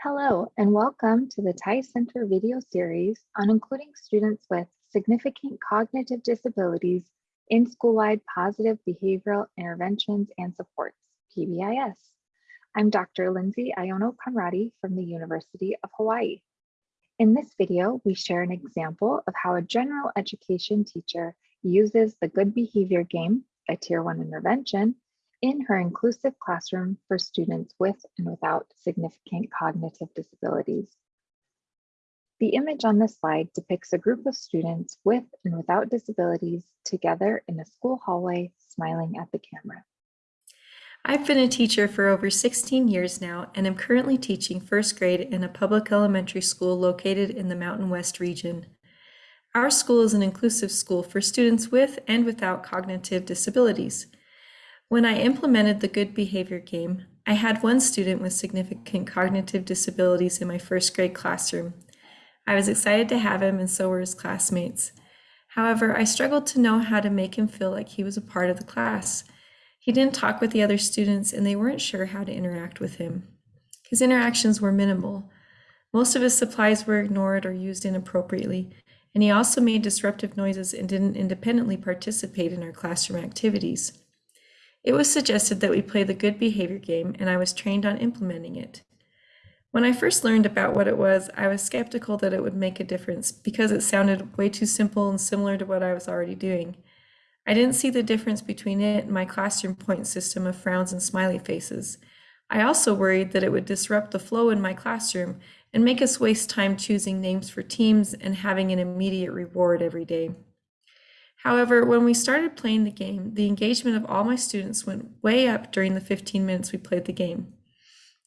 Hello, and welcome to the TIES Center video series on including students with significant cognitive disabilities in school-wide positive behavioral interventions and supports, PBIS. I'm Dr. Lindsay Iono Conradi from the University of Hawaii. In this video, we share an example of how a general education teacher uses the good behavior game, a tier one intervention, in her inclusive classroom for students with and without significant cognitive disabilities. The image on this slide depicts a group of students with and without disabilities together in a school hallway smiling at the camera. I've been a teacher for over 16 years now and am currently teaching first grade in a public elementary school located in the Mountain West region. Our school is an inclusive school for students with and without cognitive disabilities. When I implemented the good behavior game, I had one student with significant cognitive disabilities in my first grade classroom. I was excited to have him and so were his classmates. However, I struggled to know how to make him feel like he was a part of the class. He didn't talk with the other students and they weren't sure how to interact with him. His interactions were minimal. Most of his supplies were ignored or used inappropriately, and he also made disruptive noises and didn't independently participate in our classroom activities. It was suggested that we play the good behavior game, and I was trained on implementing it. When I first learned about what it was, I was skeptical that it would make a difference because it sounded way too simple and similar to what I was already doing. I didn't see the difference between it and my classroom point system of frowns and smiley faces. I also worried that it would disrupt the flow in my classroom and make us waste time choosing names for teams and having an immediate reward every day. However, when we started playing the game, the engagement of all my students went way up during the 15 minutes we played the game.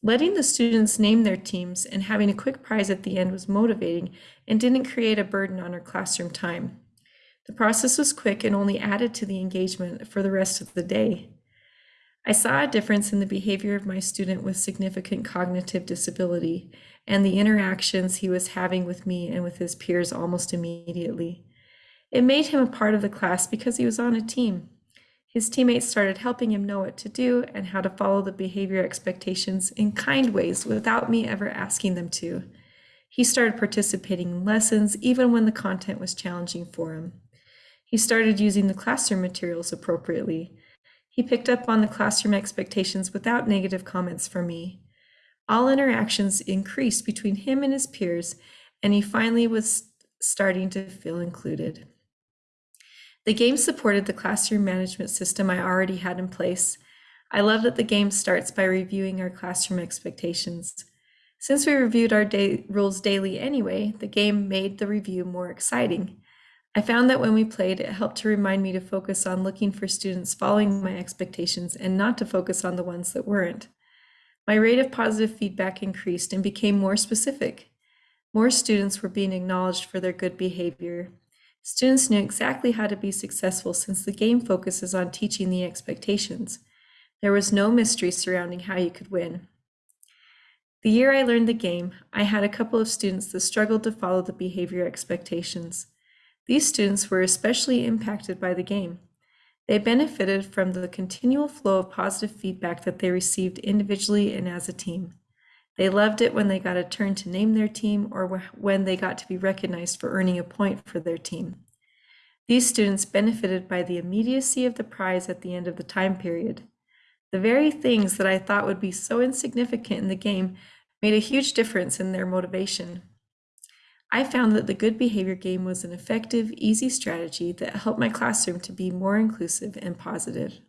Letting the students name their teams and having a quick prize at the end was motivating and didn't create a burden on our classroom time. The process was quick and only added to the engagement for the rest of the day. I saw a difference in the behavior of my student with significant cognitive disability and the interactions he was having with me and with his peers almost immediately. It made him a part of the class because he was on a team. His teammates started helping him know what to do and how to follow the behavior expectations in kind ways without me ever asking them to. He started participating in lessons even when the content was challenging for him. He started using the classroom materials appropriately. He picked up on the classroom expectations without negative comments from me. All interactions increased between him and his peers, and he finally was starting to feel included. The game supported the classroom management system I already had in place. I love that the game starts by reviewing our classroom expectations. Since we reviewed our day rules daily anyway, the game made the review more exciting. I found that when we played, it helped to remind me to focus on looking for students following my expectations and not to focus on the ones that weren't. My rate of positive feedback increased and became more specific. More students were being acknowledged for their good behavior. Students knew exactly how to be successful since the game focuses on teaching the expectations. There was no mystery surrounding how you could win. The year I learned the game, I had a couple of students that struggled to follow the behavior expectations. These students were especially impacted by the game. They benefited from the continual flow of positive feedback that they received individually and as a team. They loved it when they got a turn to name their team or when they got to be recognized for earning a point for their team. These students benefited by the immediacy of the prize at the end of the time period. The very things that I thought would be so insignificant in the game made a huge difference in their motivation. I found that the good behavior game was an effective, easy strategy that helped my classroom to be more inclusive and positive.